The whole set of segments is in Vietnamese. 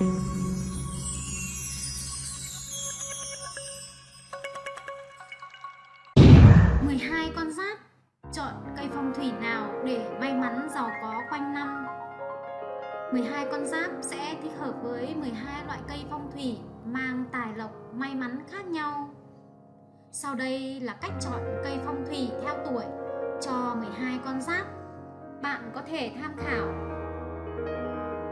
12 con giáp. Chọn cây phong thủy nào để may mắn giàu có quanh năm? 12 con giáp sẽ thích hợp với 12 loại cây phong thủy mang tài lộc, may mắn khác nhau. Sau đây là cách chọn cây phong thủy theo tuổi cho 12 con giáp. Bạn có thể tham khảo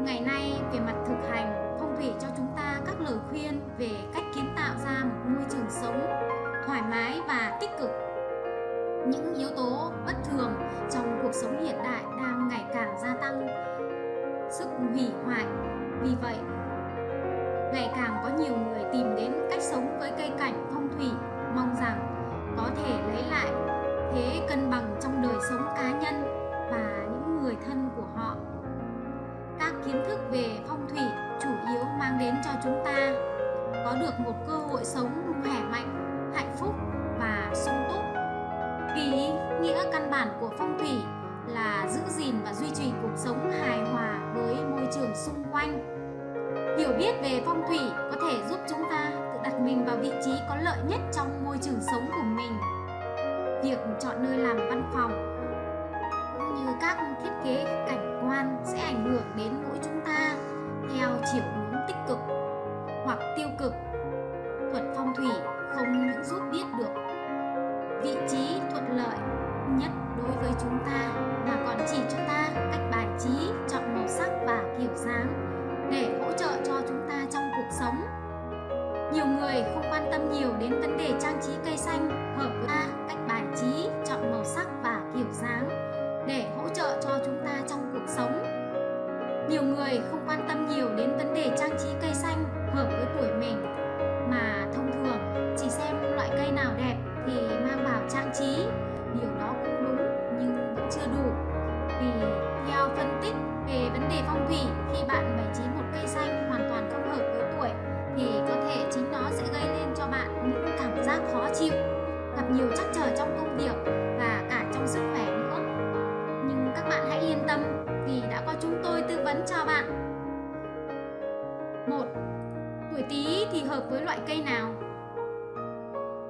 ngày nay, về mặt thực hành, phong thủy cho chúng ta các lời khuyên về cách kiến tạo ra một môi trường sống thoải mái và tích cực. Những yếu tố bất thường trong cuộc sống hiện đại đang ngày càng gia tăng sức hủy hoại. Vì vậy, ngày càng có nhiều người tìm đến cách sống với cây cảnh phong thủy, mong rằng vị trí có lợi nhất trong môi trường sống của mình. Việc chọn nơi làm văn phòng cũng như các thiết kế cảnh quan sẽ ảnh hưởng đến mỗi chúng ta theo chiều hướng tâm nhiều đến vấn đề trang trí cây xanh, hợp với ta cách bài trí, chọn màu sắc và kiểu dáng để hỗ trợ cho chúng ta trong cuộc sống. Nhiều người không quan tâm nhiều đến vấn đề trang trí cây xanh hợp với tuổi mình, mà thông thường chỉ xem loại cây nào đẹp thì mang vào trang trí. Điều đó cũng đúng, nhưng vẫn chưa đủ. Vì theo phân tích về vấn đề phong thủy, khi bạn bày trí một cây xanh hợp với loại cây nào?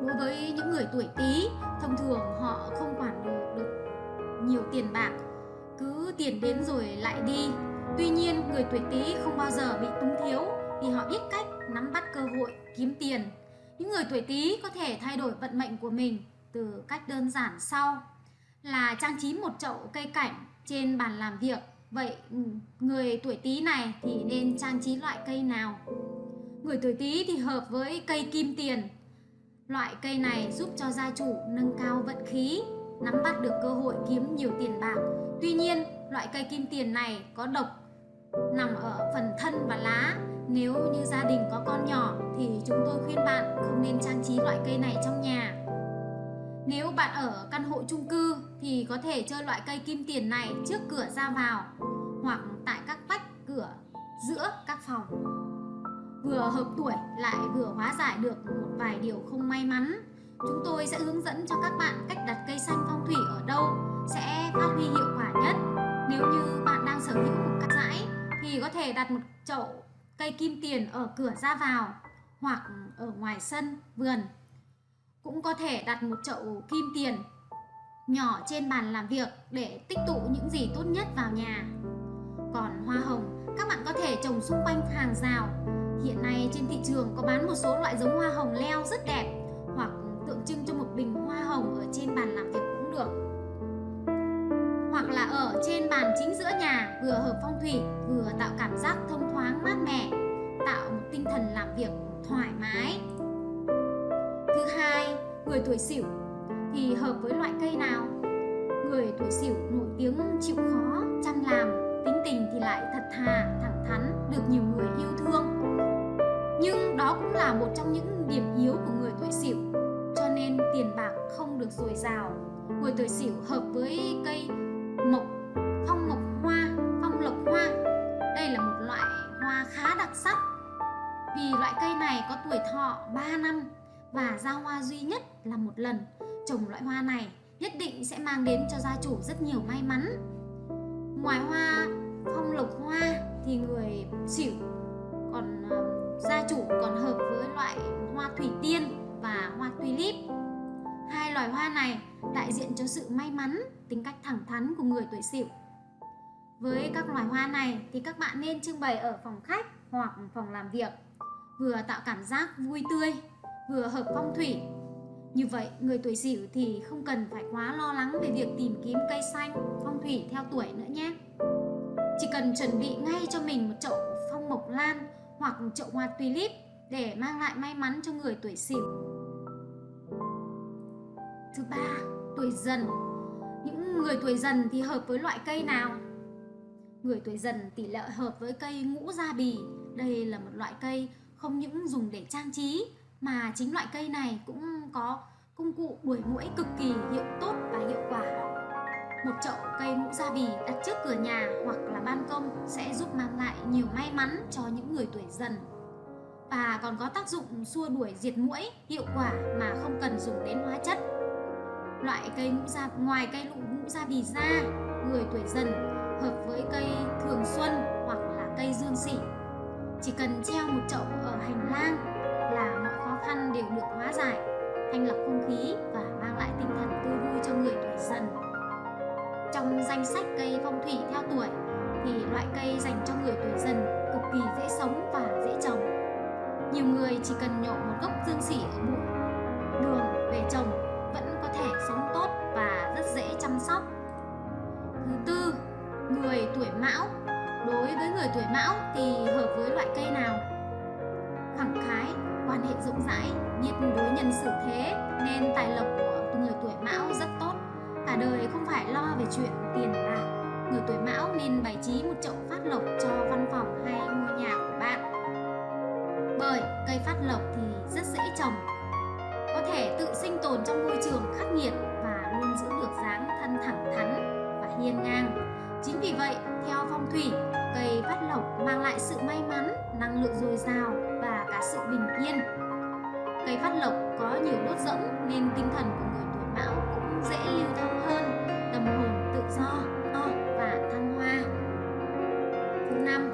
Đối với những người tuổi tý thông thường họ không quản được, được nhiều tiền bạc cứ tiền đến rồi lại đi. Tuy nhiên người tuổi tý không bao giờ bị túng thiếu vì họ biết cách nắm bắt cơ hội kiếm tiền. Những người tuổi tý có thể thay đổi vận mệnh của mình từ cách đơn giản sau là trang trí một chậu cây cảnh trên bàn làm việc. Vậy ừ, người tuổi tý này thì nên trang trí loại cây nào? Người tuổi tý thì hợp với cây kim tiền Loại cây này giúp cho gia chủ nâng cao vận khí, nắm bắt được cơ hội kiếm nhiều tiền bạc. Tuy nhiên, loại cây kim tiền này có độc nằm ở phần thân và lá. Nếu như gia đình có con nhỏ thì chúng tôi khuyên bạn không nên trang trí loại cây này trong nhà. Nếu bạn ở căn hộ chung cư thì có thể chơi loại cây kim tiền này trước cửa ra vào hoặc tại các vách cửa giữa các phòng vừa hợp tuổi lại vừa hóa giải được một vài điều không may mắn. Chúng tôi sẽ hướng dẫn cho các bạn cách đặt cây xanh phong thủy ở đâu sẽ phát huy hiệu quả nhất. Nếu như bạn đang sở hữu một căn dãy thì có thể đặt một chậu cây kim tiền ở cửa ra vào hoặc ở ngoài sân, vườn. Cũng có thể đặt một chậu kim tiền nhỏ trên bàn làm việc để tích tụ những gì tốt nhất vào nhà. Còn hoa hồng, các bạn có thể trồng xung quanh một số loại giống hoa hồng leo rất đẹp hoặc tượng trưng cho một bình hoa hồng ở trên bàn làm việc cũng được. Hoặc là ở trên bàn chính giữa nhà vừa hợp phong thủy vừa tạo cảm giác thông thoáng mát mẻ, tạo một tinh thần làm việc thoải mái. Thứ hai, người tuổi Sửu thì hợp với loại cây nào? Người tuổi Sửu nổi tiếng chịu khó, chăm làm, là một trong những điểm yếu của người tuổi sửu cho nên tiền bạc không được dồi dào. Người tuổi sửu hợp với cây mộc, phong mộc hoa, phong lộc hoa. Đây là một loại hoa khá đặc sắc. Vì loại cây này có tuổi thọ 3 năm và ra hoa duy nhất là một lần. Trồng loại hoa này nhất định sẽ mang đến cho gia chủ rất nhiều may mắn. Ngoài hoa phong lộc hoa thì người xỉu còn ờ, gia chủ còn hợp với loại hoa thủy tiên và hoa tulip. Hai loài hoa này đại diện cho sự may mắn, tính cách thẳng thắn của người tuổi sửu. Với các loài hoa này thì các bạn nên trưng bày ở phòng khách hoặc phòng làm việc, vừa tạo cảm giác vui tươi, vừa hợp phong thủy. Như vậy, người tuổi sửu thì không cần phải quá lo lắng về việc tìm kiếm cây xanh, phong thủy theo tuổi nữa nhé. Chỉ cần chuẩn bị ngay cho mình một chậu phong mộc lan hoặc chậu hoa tulip để mang lại may mắn cho người tuổi sửu thứ ba, tuổi dần. Những người tuổi dần thì hợp với loại cây nào? Người tuổi dần tỷ lệ hợp với cây ngũ gia bì. Đây là một loại cây không những dùng để trang trí, mà chính loại cây này cũng có công cụ đuổi muỗi cực kỳ hiệu tốt và hiệu quả một chậu cây ngũ gia bì đặt trước cửa nhà hoặc là ban công sẽ giúp mang lại nhiều may mắn cho những người tuổi dần. Và còn có tác dụng xua đuổi diệt muỗi, hiệu quả mà không cần dùng đến hóa chất. Loại cây ngũ gia, ngoài cây lụ ngũ gia bì ra, người tuổi dần hợp với cây thường xuân hoặc là cây dương sỉ. Chỉ cần treo một chậu ở hành lang là mọi khó khăn đều được hóa giải, thanh lọc không khí và mang lại tinh thần tươi vui cho người tuổi dần trong danh sách cây phong thủy theo tuổi thì loại cây dành cho người tuổi dần cực kỳ dễ sống và dễ trồng. Nhiều người chỉ cần nhổ một gốc dương xỉ ở bụi đường về trồng vẫn có thể sống tốt và rất dễ chăm sóc. Thứ tư, người tuổi mão. Đối với người tuổi mão thì hợp với loại cây nào? Khẳng khái, quan hệ rộng rãi, biết đối nhân xử thế nên tài lộc của người tuổi mão rất tốt cả đời không phải lo về chuyện tiền bạc. Người tuổi mão nên bày trí một chậu phát lộc cho văn phòng hay ngôi nhà của bạn. Bởi cây phát lộc thì rất dễ trồng, có thể tự sinh tồn trong môi trường khắc nghiệt và luôn giữ được dáng thân thẳng thắn và hiên ngang. Chính vì vậy, theo phong thủy, cây phát lộc mang lại sự may mắn, năng lượng dồi dào và cả sự bình yên. Cây phát lộc có nhiều đốt rỗng nên tinh thần của người tuổi mão dễ lưu thông hơn. Tâm hồn tự do, to và thăng hoa. Thứ năm,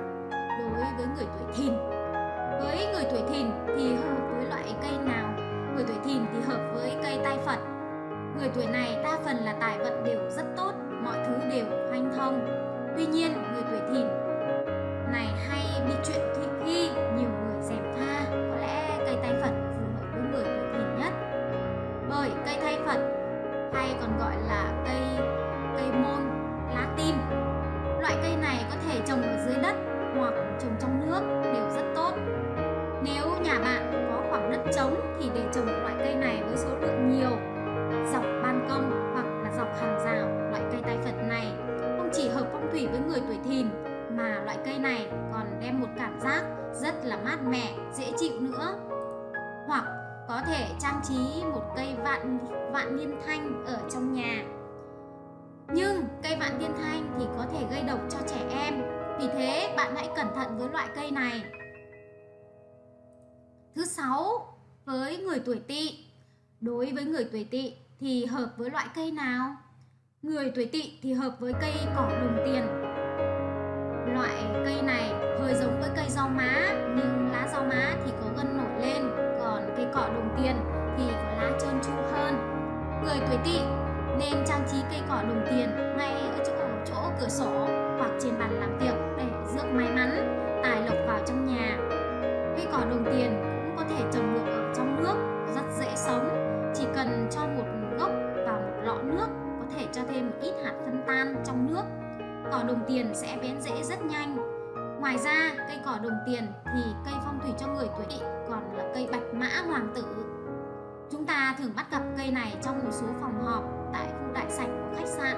đối với người tuổi thìn. Với người tuổi thìn thì hợp với loại cây nào? Người tuổi thìn thì hợp với cây tai phật. Người tuổi này đa phần là tài vận đều rất tốt, mọi thứ đều hanh thông. Tuy nhiên, người tuổi thìn này hay bị chuyện cây này. Thứ sáu, với người tuổi Tỵ. Đối với người tuổi Tỵ thì hợp với loại cây nào? Người tuổi Tỵ thì hợp với cây cỏ đồng tiền Loại cây này hơi giống với cây rau má nhưng lá rau má thì có gân nổi lên còn cây cỏ đồng tiền thì có lá trơn tru hơn. Người tuổi tỵ nên trang trí cây cỏ đồng tiền ngay ở chỗ, ở chỗ cửa sổ hoặc trên bàn làm tiền thì cây phong thủy cho người tuổi tỵ còn là cây bạch mã hoàng tử. Chúng ta thường bắt gặp cây này trong một số phòng họp tại khu đại sảnh của khách sạn.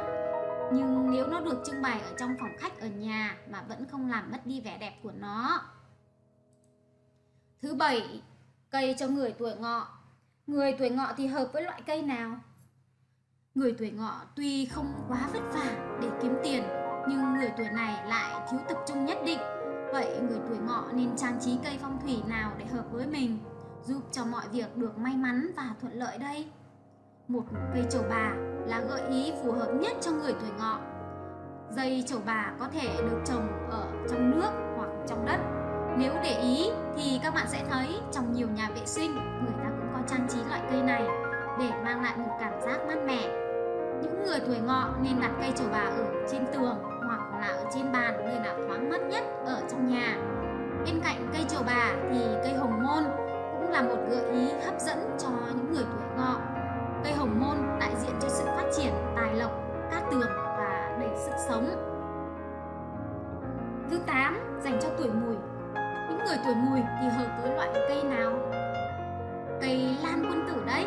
Nhưng nếu nó được trưng bày ở trong phòng khách ở nhà mà vẫn không làm mất đi vẻ đẹp của nó. Thứ bảy, cây cho người tuổi ngọ. Người tuổi ngọ thì hợp với loại cây nào? Người tuổi ngọ tuy không quá vất vả để kiếm tiền nhưng người tuổi này lại thiếu tập trung nhất định. Vậy người tuổi ngọ nên trang trí cây phong thủy nào để hợp với mình, giúp cho mọi việc được may mắn và thuận lợi đây? Một cây trầu bà là gợi ý phù hợp nhất cho người tuổi ngọ. Dây trầu bà có thể được trồng ở trong nước hoặc trong đất. Nếu để ý thì các bạn sẽ thấy trong nhiều nhà vệ sinh người ta cũng có trang trí loại cây này để mang lại một cảm giác mát mẻ. Những người tuổi ngọ nên đặt cây trầu bà ở trên tường là ở trên bàn nơi nào thoáng mát nhất ở trong nhà. Bên cạnh cây trầu bà thì cây hồng môn cũng là một gợi ý hấp dẫn cho những người tuổi ngọ. Cây hồng môn đại diện cho sự phát triển tài lộc, cát tường và đầy sức sống. Thứ 8 dành cho tuổi mùi. Những người tuổi mùi thì hợp với loại cây nào? Cây lan quân tử đấy.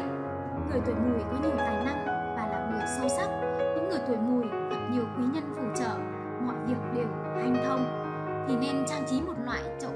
Người tuổi mùi có nhiều tài năng và là người sâu sắc. Những người tuổi mùi gặp nhiều quý nhân phù trợ, mọi việc đều hanh thông. Thì nên trang trí một loại chậu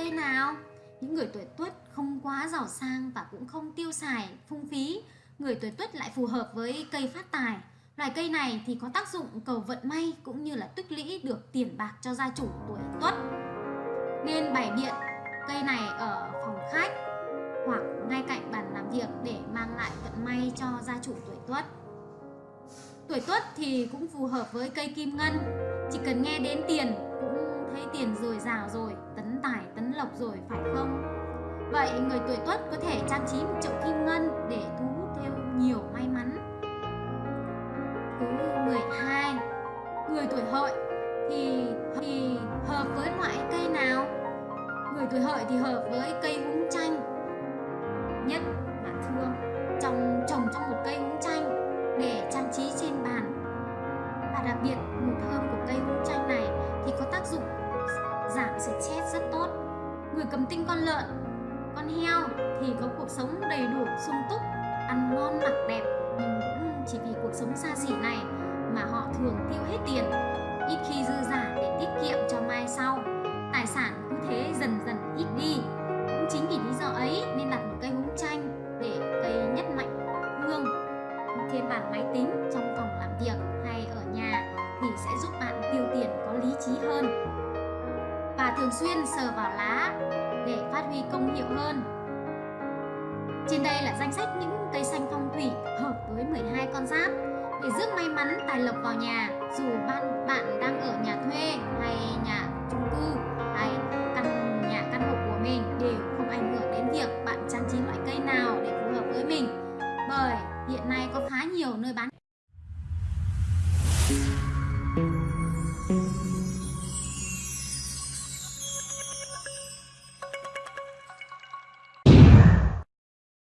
cây nào? Những người tuổi tuất không quá giàu sang và cũng không tiêu xài phung phí. Người tuổi tuất lại phù hợp với cây phát tài. Loài cây này thì có tác dụng cầu vận may cũng như là tích lũy được tiền bạc cho gia chủ tuổi tuất. Nên bày biện cây này ở phòng khách hoặc ngay cạnh bàn làm việc để mang lại vận may cho gia chủ tuổi tuất. Tuổi tuất thì cũng phù hợp với cây kim ngân, chỉ cần nghe đến tiền cũng thấy tiền dồi dào rồi, tấn tài tấn lộc rồi phải không? Vậy người tuổi tuất có thể trang trí một chậu kim ngân để thu hút thêm nhiều may mắn. Thứ 12 Người tuổi hợi thì, thì hợp với loại cây nào? Người tuổi hợi thì hợp với cây húng chanh Nhất là thương Trong trồng trong một cây húng chanh Để trang trí trên bàn Và đặc biệt mùi thơm của cây húng chanh này Thì có tác dụng giảm stress rất tốt. Người cầm tinh con lợn, Con heo thì có cuộc sống đầy đủ sung túc, Ăn ngon, mặc đẹp, Nhưng cũng chỉ vì cuộc sống xa xỉ này Mà họ thường tiêu hết sờ vào lá để phát huy công hiệu hơn. Trên đây là danh sách những cây xanh phong thủy hợp với 12 con giáp. Để rước may mắn tài lộc vào nhà, dù bạn bạn đang ở nhà thuê hay nhà chung cư.